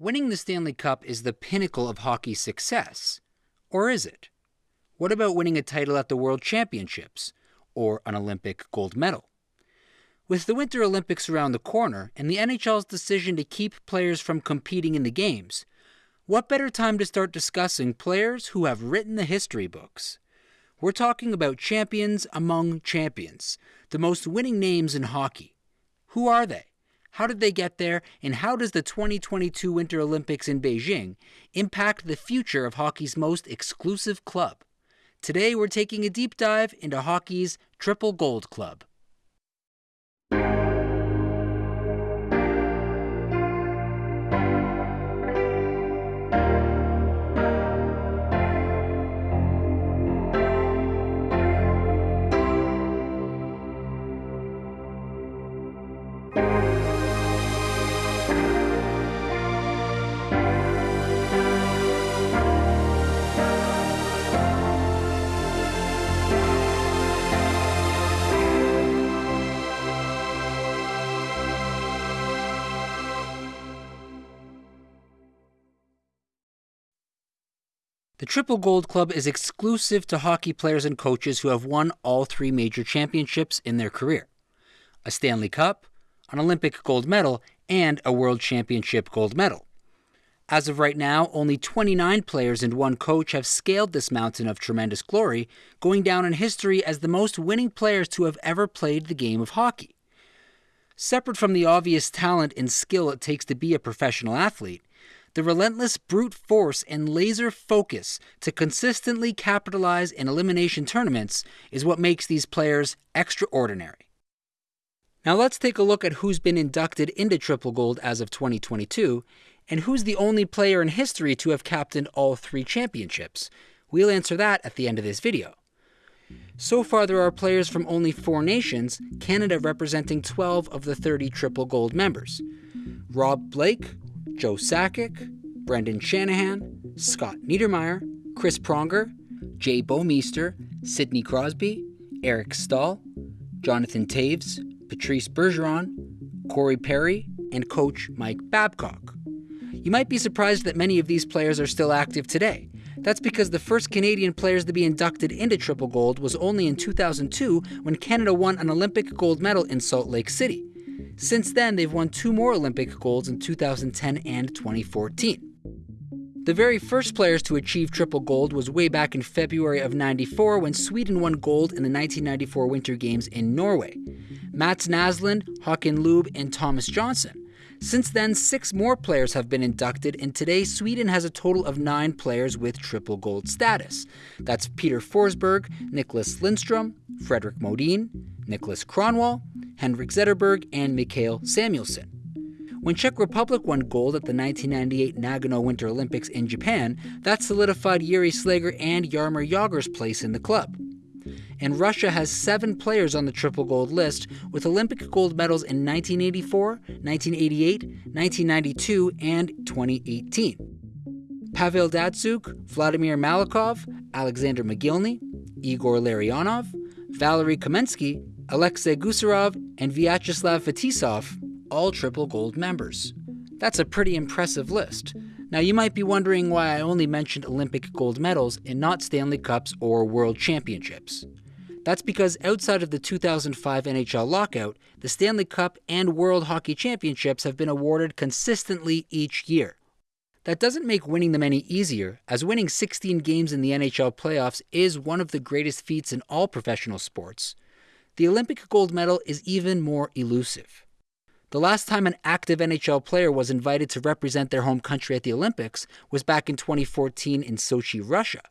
Winning the Stanley Cup is the pinnacle of hockey success. Or is it? What about winning a title at the World Championships or an Olympic gold medal? With the Winter Olympics around the corner and the NHL's decision to keep players from competing in the games, what better time to start discussing players who have written the history books? We're talking about champions among champions, the most winning names in hockey. Who are they? How did they get there? And how does the 2022 Winter Olympics in Beijing impact the future of hockey's most exclusive club? Today, we're taking a deep dive into hockey's Triple Gold Club. The Triple Gold Club is exclusive to hockey players and coaches who have won all three major championships in their career a Stanley Cup, an Olympic gold medal, and a World Championship gold medal. As of right now, only 29 players and one coach have scaled this mountain of tremendous glory, going down in history as the most winning players to have ever played the game of hockey. Separate from the obvious talent and skill it takes to be a professional athlete, the relentless brute force and laser focus to consistently capitalize in elimination tournaments is what makes these players extraordinary. Now let's take a look at who's been inducted into Triple Gold as of 2022 and who's the only player in history to have captained all three championships. We'll answer that at the end of this video. So far, there are players from only four nations, Canada representing 12 of the 30 Triple Gold members. Rob Blake, Joe Sakic, Brendan Shanahan, Scott Niedermayer, Chris Pronger, Jay Bouwmeester, Sidney Crosby, Eric Staal, Jonathan Toews, Patrice Bergeron, Corey Perry, and coach Mike Babcock. You might be surprised that many of these players are still active today. That's because the first Canadian players to be inducted into Triple Gold was only in 2002 when Canada won an Olympic gold medal in Salt Lake City. Since then, they've won two more Olympic golds in 2010 and 2014. The very first players to achieve triple gold was way back in February of 94 when Sweden won gold in the 1994 Winter Games in Norway. Mats Naslund, Håkan Loob, and Tomas Jonsson. Since then, six more players have been inducted, and today Sweden has a total of nine players with triple gold status. That's Peter Forsberg, Nicklas Lindstrom, Fredrik Modin, Niklas Kronwall, Henrik Zetterberg, and Mikael Samuelsson. When Czech Republic won gold at the 1998 Nagano Winter Olympics in Japan, that solidified Jiri Slegr and Jaromir Jagr's place in the club. And Russia has seven players on the triple gold list with Olympic gold medals in 1984, 1988, 1992, and 2018. Pavel Datsyuk, Vladimir Malakhov, Alexander Mogilny, Igor Larionov, Valery Kamensky, Alexei Gusarov, and Vyacheslav Fetisov, all triple gold members. That's a pretty impressive list. Now, you might be wondering why I only mentioned Olympic gold medals and not Stanley Cups or World Championships. That's because outside of the 2005 NHL lockout, the Stanley Cup and World Hockey Championships have been awarded consistently each year. That doesn't make winning them any easier, as winning 16 games in the NHL playoffs is one of the greatest feats in all professional sports, the Olympic gold medal is even more elusive. The last time an active NHL player was invited to represent their home country at the Olympics was back in 2014 in Sochi, Russia.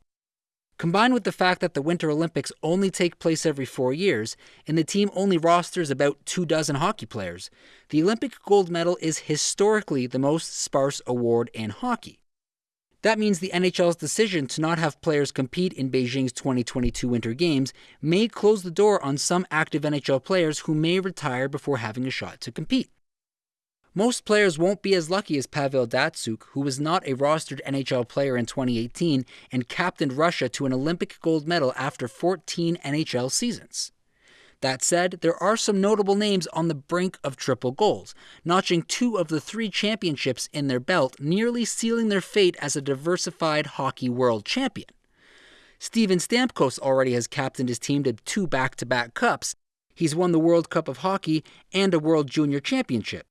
Combined with the fact that the Winter Olympics only take place every four years, and the team only rosters about two dozen hockey players, the Olympic gold medal is historically the most sparse award in hockey. That means the NHL's decision to not have players compete in Beijing's 2022 Winter Games may close the door on some active NHL players who may retire before having a shot to compete. Most players won't be as lucky as Pavel Datsyuk, who was not a rostered NHL player in 2018 and captained Russia to an Olympic gold medal after 14 NHL seasons. That said, there are some notable names on the brink of triple gold, notching two of the three championships in their belt, nearly sealing their fate as a diversified hockey world champion. Steven Stamkos already has captained his team to two back to back cups. He's won the World Cup of Hockey and a World Junior Championship.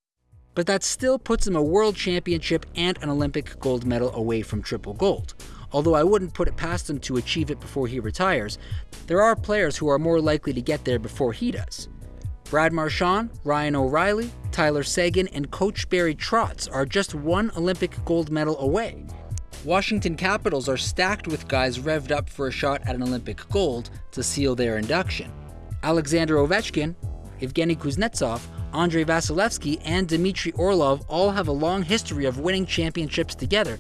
But that still puts him a World Championship and an Olympic gold medal away from triple gold. Although I wouldn't put it past him to achieve it before he retires, there are players who are more likely to get there before he does. Brad Marchand, Ryan O'Reilly, Tyler Seguin, and coach Barry Trotz are just one Olympic gold medal away. Washington Capitals are stacked with guys revved up for a shot at an Olympic gold to seal their induction. Alexander Ovechkin, Evgeny Kuznetsov, Andrei Vasilevsky, and Dmitry Orlov all have a long history of winning championships together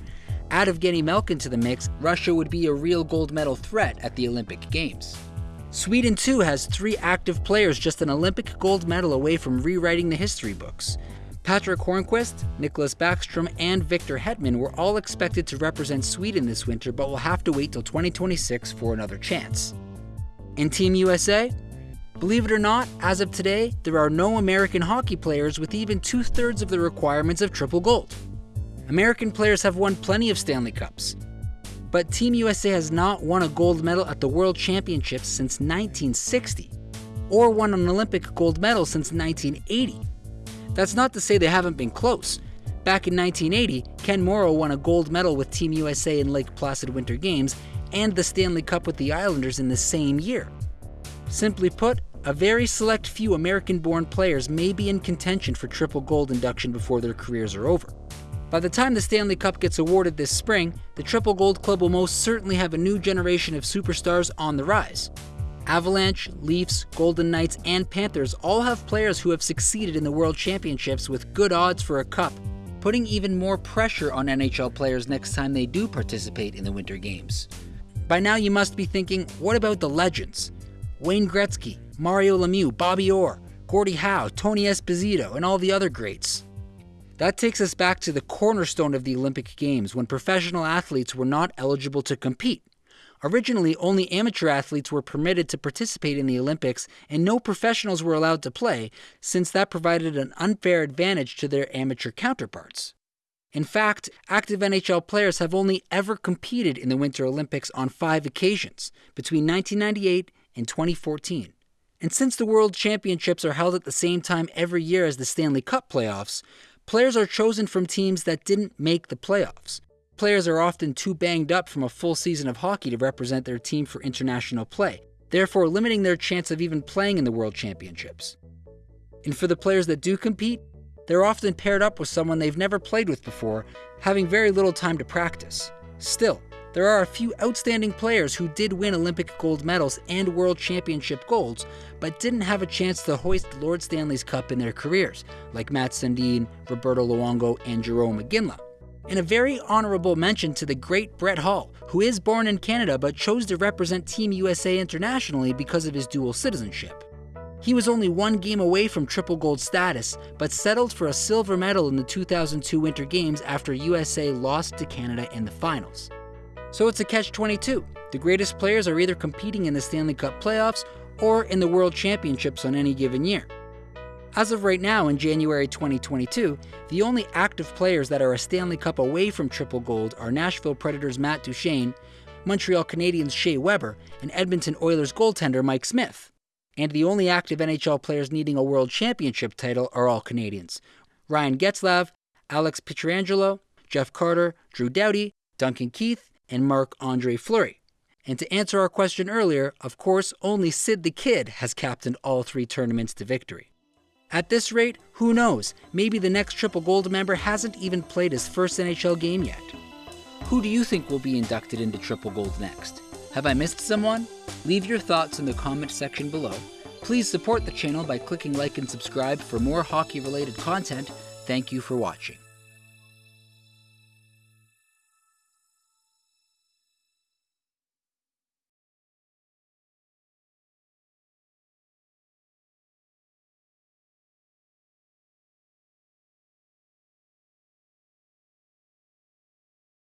Add Evgeny Malkin to the mix, Russia would be a real gold medal threat at the Olympic Games. Sweden too has three active players just an Olympic gold medal away from rewriting the history books. Patric Hornqvist, Nicklas Backstrom, and Victor Hedman were all expected to represent Sweden this winter, but will have to wait till 2026 for another chance. In Team USA, believe it or not, as of today, there are no American hockey players with even two thirds of the requirements of triple gold. American players have won plenty of Stanley Cups, but Team USA has not won a gold medal at the World Championships since 1960, or won an Olympic gold medal since 1980. That's not to say they haven't been close. Back in 1980, Ken Morrow won a gold medal with Team USA in Lake Placid Winter Games and the Stanley Cup with the Islanders in the same year. Simply put, a very select few American born players may be in contention for triple gold induction before their careers are over. By the time the Stanley Cup gets awarded this spring, the Triple Gold Club will most certainly have a new generation of superstars on the rise. Avalanche, Leafs, Golden Knights, and Panthers all have players who have succeeded in the World Championships with good odds for a cup, putting even more pressure on NHL players next time they do participate in the Winter Games. By now, you must be thinking, what about the legends? Wayne Gretzky, Mario Lemieux, Bobby Orr, Gordie Howe, Tony Esposito, and all the other greats. That takes us back to the cornerstone of the Olympic Games when professional athletes were not eligible to compete. Originally, only amateur athletes were permitted to participate in the Olympics, and no professionals were allowed to play, since that provided an unfair advantage to their amateur counterparts. In fact, active NHL players have only ever competed in the Winter Olympics on five occasions, between 1998 and 2014. And since the World Championships are held at the same time every year as the Stanley Cup playoffs, Players are chosen from teams that didn't make the playoffs. Players are often too banged up from a full season of hockey to represent their team for international play, therefore limiting their chance of even playing in the World Championships. And for the players that do compete, they're often paired up with someone they've never played with before, having very little time to practice. Still, there are a few outstanding players who did win Olympic gold medals and World Championship golds, but didn't have a chance to hoist Lord Stanley's Cup in their careers, like Matt Sundin, Roberto Luongo, and Jarome Iginla. And a very honorable mention to the great Brett Hull, who is born in Canada but chose to represent Team USA internationally because of his dual citizenship. He was only one game away from triple gold status, but settled for a silver medal in the 2002 Winter Games after USA lost to Canada in the finals. So it's a catch 22. The greatest players are either competing in the Stanley Cup playoffs or in the World Championships on any given year. As of right now, in January 2022, the only active players that are a Stanley Cup away from triple gold are Nashville Predators' Matt Duchene, Montreal Canadiens' Shea Weber, and Edmonton Oilers goaltender Mike Smith. And the only active NHL players needing a World Championship title are all Canadians Ryan Getzlaf, Alex Pietrangelo, Jeff Carter, Drew Doughty, Duncan Keith, and Marc Andre Fleury. And to answer our question earlier, of course, only Sid the Kid has captained all three tournaments to victory. At this rate, who knows? Maybe the next Triple Gold member hasn't even played his first NHL game yet. Who do you think will be inducted into Triple Gold next? Have I missed someone? Leave your thoughts in the comment section below. Please support the channel by clicking like and subscribe for more hockey related content. Thank you for watching.